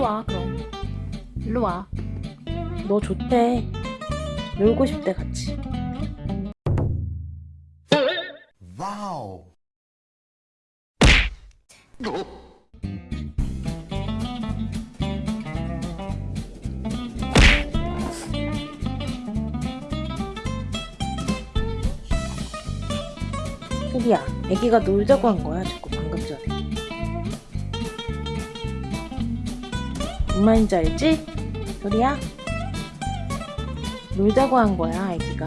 와 그럼. 일로 와 너 좋대. 놀고 싶대 같이. 와우. 소리야 애기가 놀자고 한 거야 자꾸 방금 전에 뭔 말인지 알지? 소리야? 놀자고 한 거야 애기가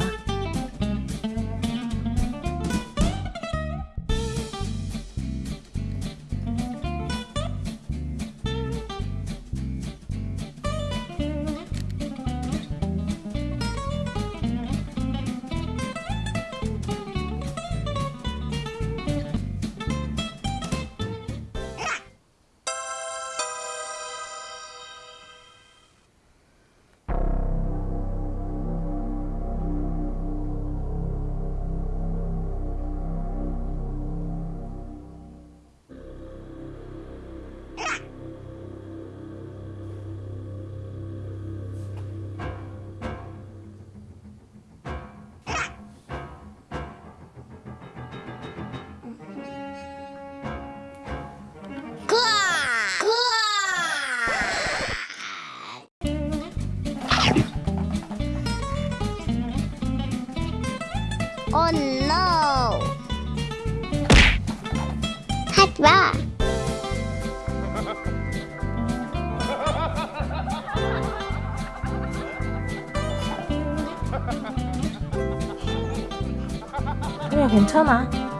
Oh no! 하지 마! 소리야 괜찮아